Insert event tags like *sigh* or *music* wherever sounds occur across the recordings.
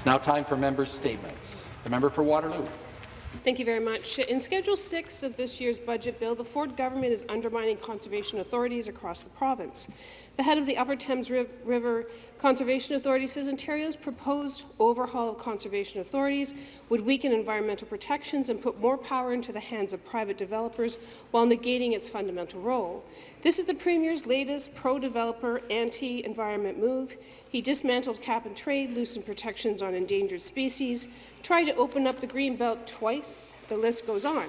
It's now time for members' statements. The member for Waterloo. Thank you very much. In Schedule 6 of this year's budget bill, the Ford government is undermining conservation authorities across the province. The head of the Upper Thames River Conservation Authority says Ontario's proposed overhaul of conservation authorities would weaken environmental protections and put more power into the hands of private developers while negating its fundamental role. This is the Premier's latest pro-developer, anti-environment move. He dismantled cap and trade, loosened protections on endangered species, tried to open up the Greenbelt twice. The list goes on.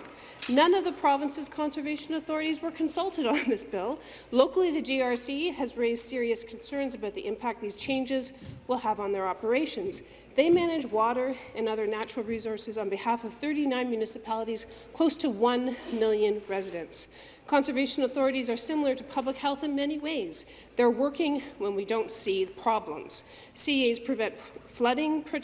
None of the province's conservation authorities were consulted on this bill. Locally, the GRC has raised serious concerns about the impact these changes will have on their operations. They manage water and other natural resources on behalf of 39 municipalities, close to 1 million residents. Conservation authorities are similar to public health in many ways. They're working when we don't see the problems. CAs prevent flooding, pre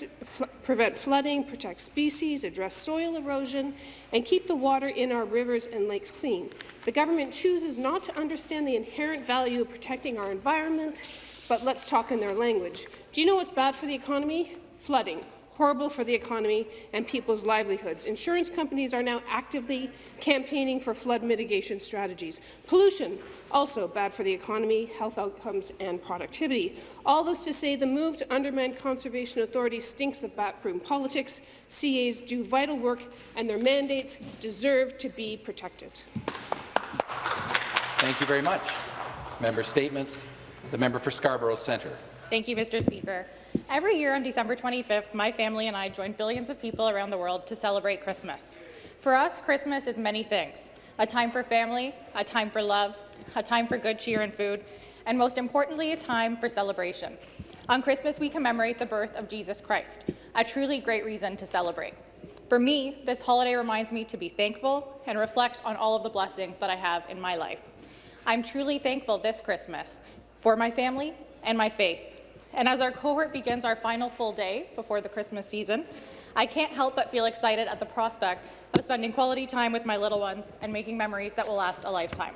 prevent flooding, protect species, address soil erosion, and keep the water in our rivers and lakes clean. The government chooses not to understand the inherent value of protecting our environment, but let's talk in their language. Do you know what's bad for the economy? Flooding horrible for the economy and people's livelihoods. Insurance companies are now actively campaigning for flood mitigation strategies. Pollution, also bad for the economy, health outcomes and productivity. All this to say the move to undermine conservation authorities stinks of backroom politics. CAs do vital work and their mandates deserve to be protected. Thank you very much. Member statements. The member for Scarborough Centre. Thank you, Mr. Speaker. Every year on December 25th, my family and I join billions of people around the world to celebrate Christmas. For us, Christmas is many things. A time for family, a time for love, a time for good cheer and food, and most importantly, a time for celebration. On Christmas, we commemorate the birth of Jesus Christ, a truly great reason to celebrate. For me, this holiday reminds me to be thankful and reflect on all of the blessings that I have in my life. I'm truly thankful this Christmas for my family and my faith, and as our cohort begins our final full day before the Christmas season, I can't help but feel excited at the prospect of spending quality time with my little ones and making memories that will last a lifetime.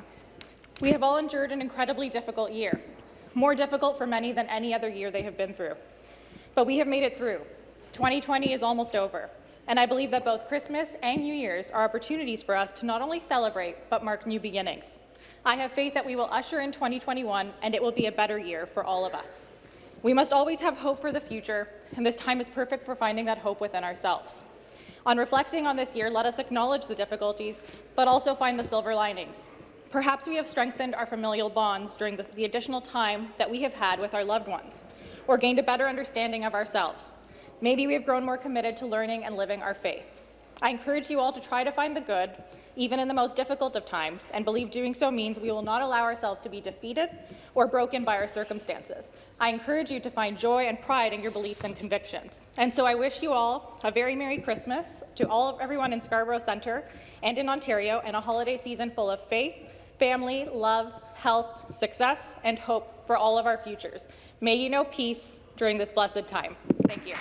We have all endured an incredibly difficult year, more difficult for many than any other year they have been through. But we have made it through. 2020 is almost over, and I believe that both Christmas and New Year's are opportunities for us to not only celebrate, but mark new beginnings. I have faith that we will usher in 2021, and it will be a better year for all of us. We must always have hope for the future, and this time is perfect for finding that hope within ourselves. On reflecting on this year, let us acknowledge the difficulties, but also find the silver linings. Perhaps we have strengthened our familial bonds during the, the, additional time that we have had with our loved ones, or gained a better understanding of ourselves. Maybe we have grown more committed to learning and living our faith. I encourage you all to try to find the good even in the most difficult of times, and believe doing so means we will not allow ourselves to be defeated or broken by our circumstances. I encourage you to find joy and pride in your beliefs and convictions. And so I wish you all a very Merry Christmas to all of everyone in Scarborough Centre and in Ontario, and a holiday season full of faith, family, love, health, success, and hope for all of our futures. May you know peace during this blessed time. Thank you.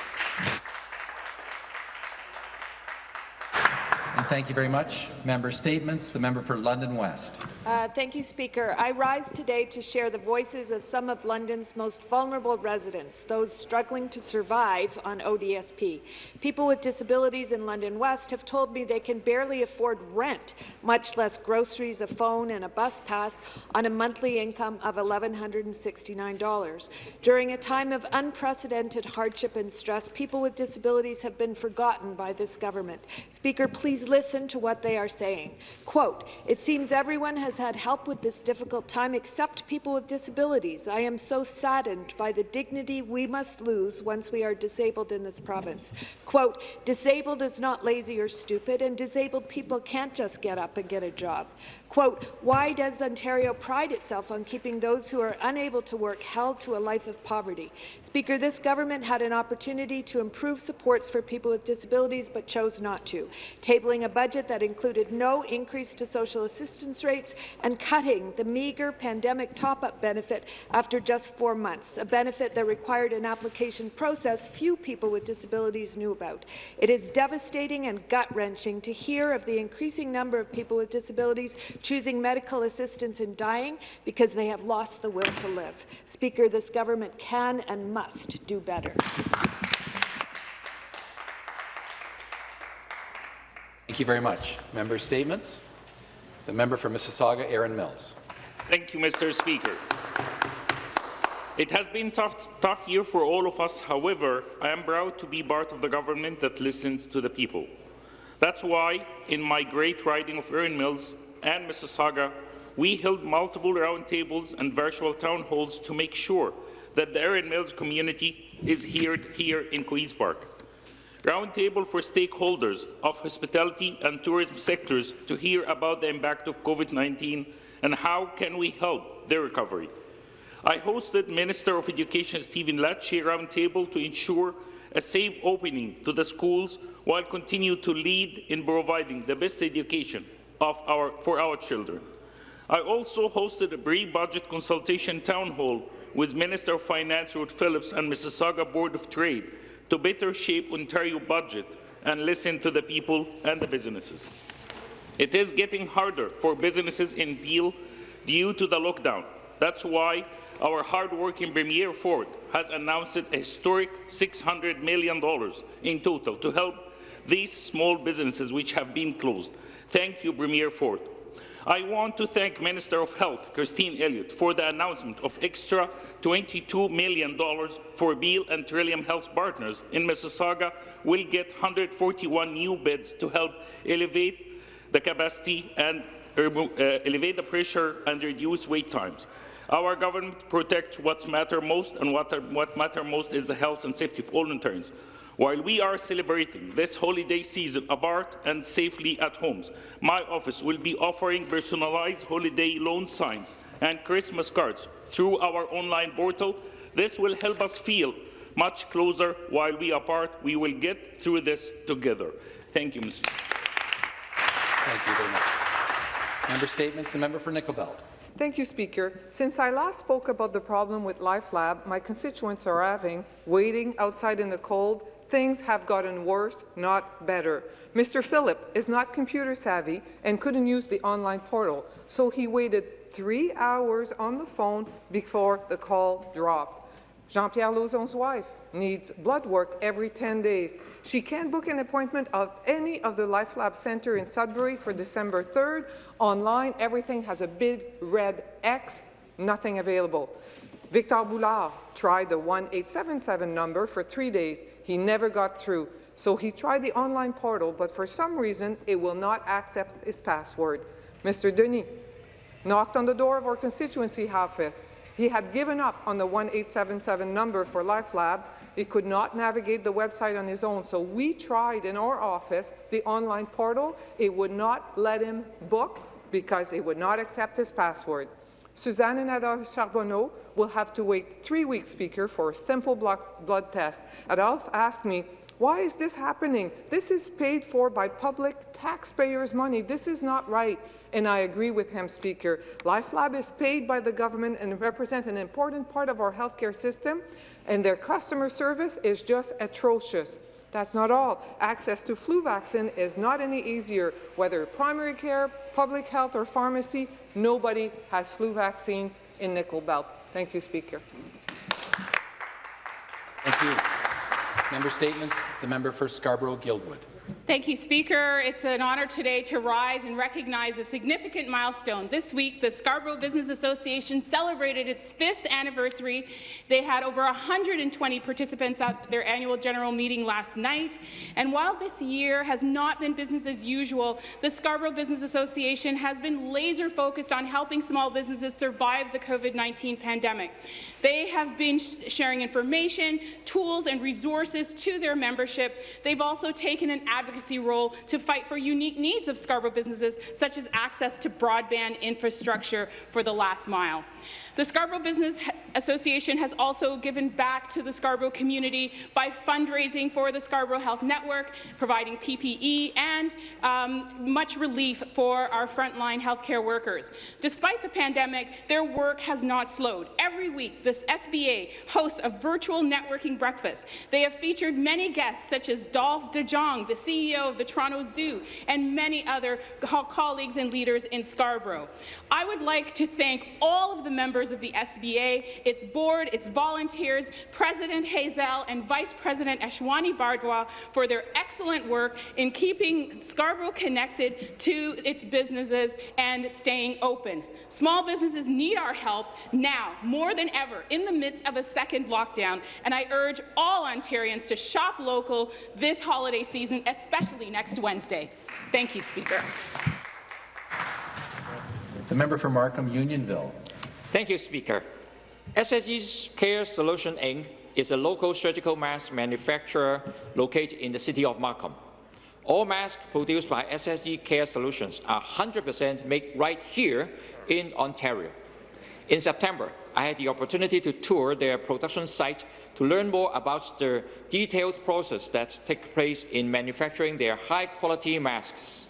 Thank you very much. Member statements. The member for London West. Uh, thank you, Speaker. I rise today to share the voices of some of London's most vulnerable residents, those struggling to survive on ODSP. People with disabilities in London West have told me they can barely afford rent, much less groceries, a phone and a bus pass on a monthly income of $1,169. During a time of unprecedented hardship and stress, people with disabilities have been forgotten by this government. Speaker, please listen listen to what they are saying. Quote, it seems everyone has had help with this difficult time except people with disabilities. I am so saddened by the dignity we must lose once we are disabled in this province. Quote, disabled is not lazy or stupid, and disabled people can't just get up and get a job. Quote, why does Ontario pride itself on keeping those who are unable to work held to a life of poverty? Speaker, this government had an opportunity to improve supports for people with disabilities but chose not to, tabling a budget that included no increase to social assistance rates and cutting the meagre pandemic top-up benefit after just four months, a benefit that required an application process few people with disabilities knew about. It is devastating and gut-wrenching to hear of the increasing number of people with disabilities choosing medical assistance in dying because they have lost the will to live. Speaker, this government can and must do better. Thank you very much. Member statements? The member for Mississauga, Erin Mills. Thank you, Mr. Speaker. It has been a tough, tough year for all of us. However, I am proud to be part of the government that listens to the people. That's why, in my great riding of Erin Mills and Mississauga, we held multiple roundtables and virtual town halls to make sure that the Erin Mills community is heard here in Queen's Park. Roundtable for stakeholders of hospitality and tourism sectors to hear about the impact of COVID-19 and how can we help their recovery. I hosted Minister of Education Stephen Lecce roundtable to ensure a safe opening to the schools while continue to lead in providing the best education of our, for our children. I also hosted a pre-budget consultation town hall with Minister of Finance Rod Phillips and Mississauga Board of Trade to better shape Ontario budget and listen to the people and the businesses. It is getting harder for businesses in Peel due to the lockdown. That's why our hard-working Premier Ford has announced a historic $600 million in total to help these small businesses which have been closed. Thank you, Premier Ford. I want to thank Minister of Health, Christine Elliott, for the announcement of extra $22 million for Beal and Trillium Health Partners in Mississauga will get 141 new beds to help elevate the capacity and uh, elevate the pressure and reduce wait times. Our government protects what matters most, and what, what matters most is the health and safety of all Ontarians. While we are celebrating this holiday season apart and safely at homes, my office will be offering personalized holiday loan signs and Christmas cards through our online portal. This will help us feel much closer while we are apart. We will get through this together. Thank you, Mr. Thank you very much. Member statements. The member for Nickel Belt. Thank you, Speaker. Since I last spoke about the problem with LifeLab my constituents are having, waiting outside in the cold, things have gotten worse, not better. Mr. Phillip is not computer savvy and couldn't use the online portal, so he waited three hours on the phone before the call dropped. Jean-Pierre Lauzon's wife needs blood work every 10 days. She can't book an appointment at any of the LifeLab Centre in Sudbury for December 3rd. Online, everything has a big red X, nothing available. Victor Boulard tried the 1877 number for three days. He never got through. So he tried the online portal, but for some reason, it will not accept his password. Mr. Denis knocked on the door of our constituency office. He had given up on the 1877 number for LifeLab. He could not navigate the website on his own, so we tried in our office the online portal. It would not let him book because it would not accept his password. Suzanne and Adolphe Charbonneau will have to wait three weeks, Speaker, for a simple blood test. Adolphe asked me, why is this happening? This is paid for by public taxpayers' money. This is not right. And I agree with him, Speaker. LifeLab is paid by the government and represent an important part of our healthcare system, and their customer service is just atrocious. That's not all. Access to flu vaccine is not any easier. Whether primary care, public health or pharmacy, nobody has flu vaccines in Nickel Belt. Thank you, Speaker. Thank you. Member statements. The member for Scarborough-Guildwood. Thank you, Speaker. It's an honour today to rise and recognize a significant milestone. This week, the Scarborough Business Association celebrated its fifth anniversary. They had over 120 participants at their annual general meeting last night. And while this year has not been business as usual, the Scarborough Business Association has been laser focused on helping small businesses survive the COVID-19 pandemic. They have been sh sharing information, tools, and resources to their membership. They've also taken an advocacy role to fight for unique needs of Scarborough businesses, such as access to broadband infrastructure for the last mile. The Scarborough Business Association has also given back to the Scarborough community by fundraising for the Scarborough Health Network, providing PPE and um, much relief for our frontline healthcare workers. Despite the pandemic, their work has not slowed. Every week, this SBA hosts a virtual networking breakfast. They have featured many guests, such as Dolf DeJong, the CEO of the Toronto Zoo, and many other co colleagues and leaders in Scarborough. I would like to thank all of the members members of the SBA, its board, its volunteers, President Hazel and Vice President Ashwani Bardwa for their excellent work in keeping Scarborough connected to its businesses and staying open. Small businesses need our help now, more than ever, in the midst of a second lockdown, and I urge all Ontarians to shop local this holiday season, especially next Wednesday. Thank you, Speaker. The member for Markham Unionville. Thank you, Speaker. SSE Care Solution Inc. is a local surgical mask manufacturer located in the city of Markham. All masks produced by SSE Care Solutions are 100% made right here in Ontario. In September, I had the opportunity to tour their production site to learn more about the detailed process that takes place in manufacturing their high-quality masks.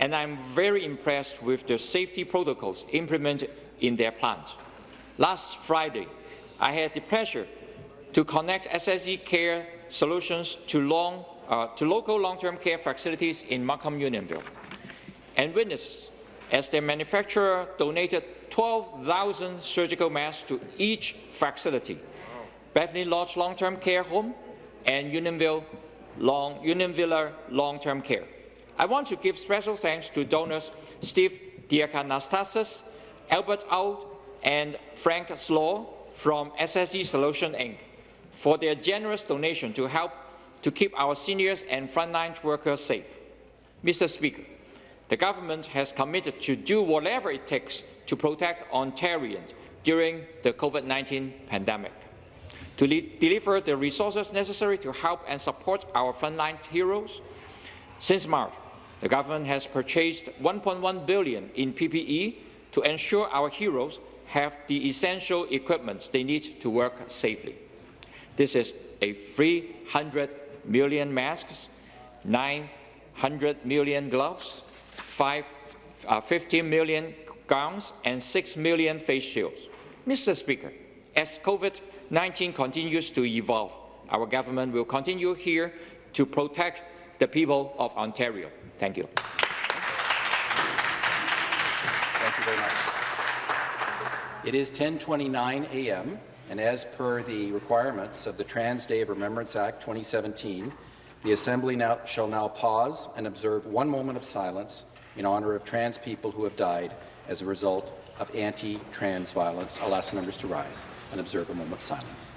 And I'm very impressed with the safety protocols implemented in their plant. Last Friday, I had the pleasure to connect SSE Care Solutions to, long, uh, to local long-term care facilities in Markham Unionville and witness as their manufacturer donated 12,000 surgical masks to each facility, Bethany Lodge Long-Term Care Home and Unionville Long, Unionville Long-Term Care. I want to give special thanks to donors Steve Diakonastasas, Albert Out, and Frank Slaw from SSE Solution Inc. for their generous donation to help to keep our seniors and frontline workers safe. Mr. Speaker, the government has committed to do whatever it takes to protect Ontarians during the COVID-19 pandemic, to deliver the resources necessary to help and support our frontline heroes. Since March, the government has purchased 1.1 billion in PPE to ensure our heroes have the essential equipment they need to work safely. This is a 300 million masks, 900 million gloves, 5, uh, 50 million gowns, and 6 million face shields. Mr. Speaker, as COVID-19 continues to evolve, our government will continue here to protect the people of Ontario. Thank you. Thank you very much. It is 10:29 a.m. and as per the requirements of the Trans Day of Remembrance Act 2017, the Assembly now, shall now pause and observe one moment of silence in honour of trans people who have died as a result of anti-trans violence. I'll ask members to rise and observe a moment of silence.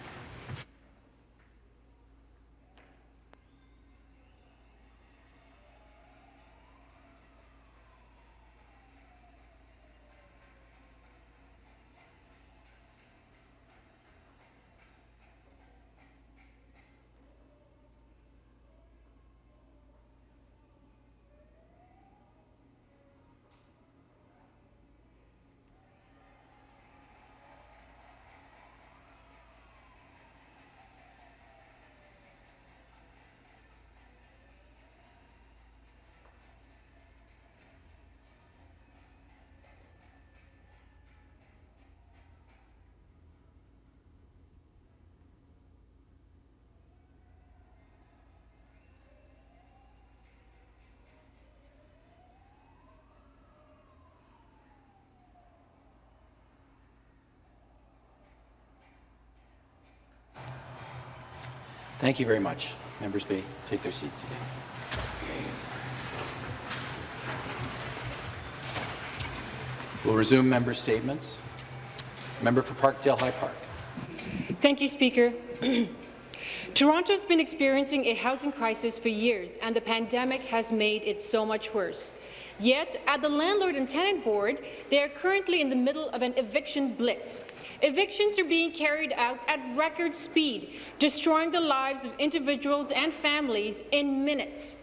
Thank you very much. Members may take their seats again. We'll resume member statements. Member for Parkdale High Park. Thank you, Speaker. *clears throat* Toronto has been experiencing a housing crisis for years, and the pandemic has made it so much worse. Yet, at the Landlord and Tenant Board, they are currently in the middle of an eviction blitz. Evictions are being carried out at record speed, destroying the lives of individuals and families in minutes.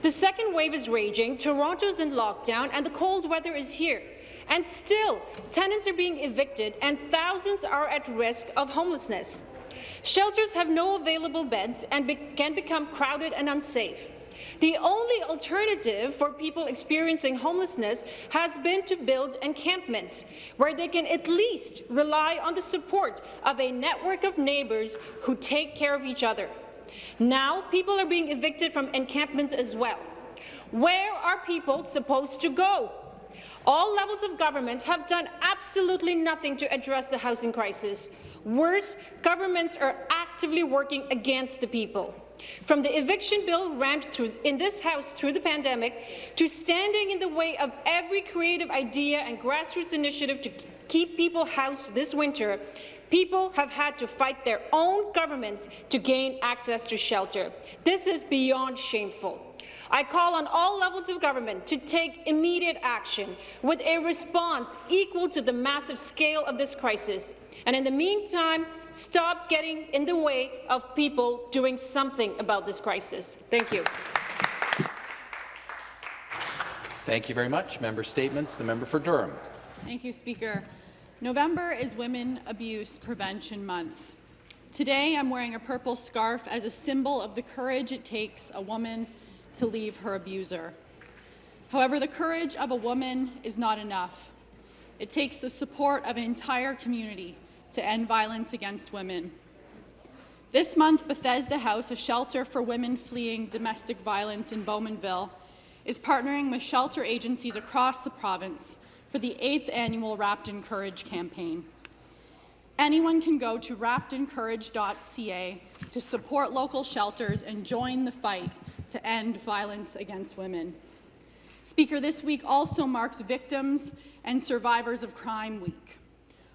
The second wave is raging, Toronto's in lockdown, and the cold weather is here. And still, tenants are being evicted and thousands are at risk of homelessness. Shelters have no available beds and be can become crowded and unsafe. The only alternative for people experiencing homelessness has been to build encampments where they can at least rely on the support of a network of neighbours who take care of each other. Now, people are being evicted from encampments as well. Where are people supposed to go? All levels of government have done absolutely nothing to address the housing crisis. Worse, governments are actively working against the people. From the eviction bill ramped through in this House through the pandemic to standing in the way of every creative idea and grassroots initiative to keep people housed this winter, people have had to fight their own governments to gain access to shelter. This is beyond shameful. I call on all levels of government to take immediate action with a response equal to the massive scale of this crisis. And in the meantime, stop getting in the way of people doing something about this crisis. Thank you. Thank you very much. Member statements. The member for Durham. Thank you, Speaker. November is Women Abuse Prevention Month. Today, I'm wearing a purple scarf as a symbol of the courage it takes a woman to leave her abuser. However, the courage of a woman is not enough. It takes the support of an entire community to end violence against women. This month, Bethesda House, a shelter for women fleeing domestic violence in Bowmanville, is partnering with shelter agencies across the province for the eighth annual Wrapped in Courage campaign. Anyone can go to wrappedincourage.ca to support local shelters and join the fight to end violence against women. Speaker, this week also marks Victims and Survivors of Crime Week.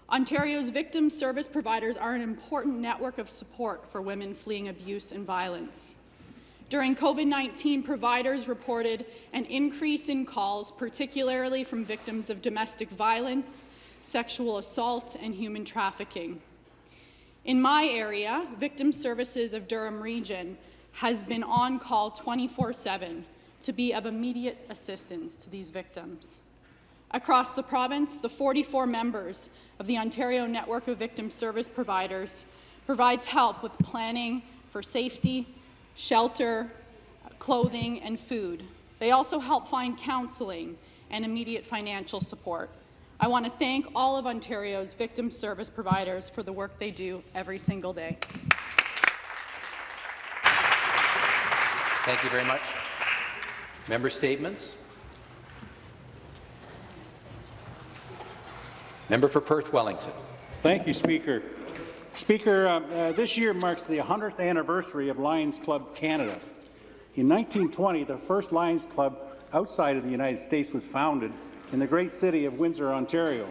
Ontario's victim service providers are an important network of support for women fleeing abuse and violence. During COVID-19, providers reported an increase in calls, particularly from victims of domestic violence, sexual assault, and human trafficking. In my area, Victim Services of Durham Region has been on call 24-7 to be of immediate assistance to these victims. Across the province, the 44 members of the Ontario Network of Victim Service Providers provides help with planning for safety, shelter, clothing, and food. They also help find counselling and immediate financial support. I want to thank all of Ontario's victim service providers for the work they do every single day. Thank you very much. Member statements. Member for Perth Wellington. Thank you, Speaker. Speaker, uh, uh, this year marks the 100th anniversary of Lions Club Canada. In 1920, the first Lions Club outside of the United States was founded in the great city of Windsor, Ontario.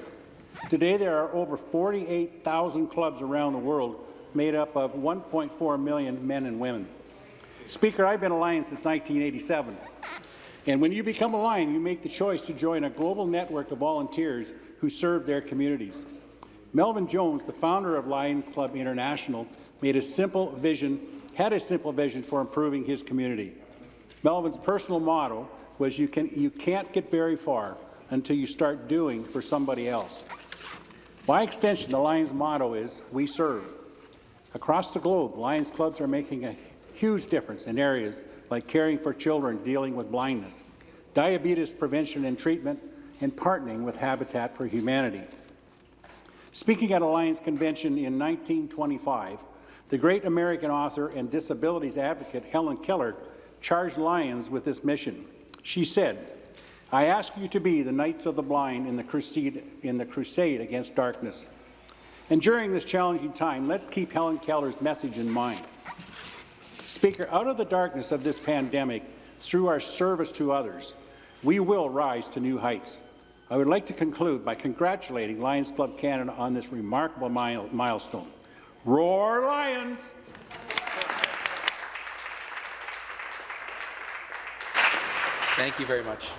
Today, there are over 48,000 clubs around the world made up of 1.4 million men and women. Speaker, I've been a Lion since 1987. And when you become a Lion, you make the choice to join a global network of volunteers who serve their communities. Melvin Jones, the founder of Lions Club International, made a simple vision, had a simple vision for improving his community. Melvin's personal motto was you, can, you can't get very far until you start doing for somebody else. By extension, the Lions motto is, we serve. Across the globe, Lions clubs are making a huge difference in areas like caring for children dealing with blindness, diabetes prevention and treatment, and partnering with Habitat for Humanity. Speaking at a Lions convention in 1925, the great American author and disabilities advocate Helen Keller charged Lions with this mission. She said, I ask you to be the Knights of the Blind in the crusade, in the crusade against darkness. And during this challenging time, let's keep Helen Keller's message in mind. Speaker, out of the darkness of this pandemic, through our service to others, we will rise to new heights. I would like to conclude by congratulating Lions Club Canada on this remarkable mile milestone. Roar Lions! Thank you very much.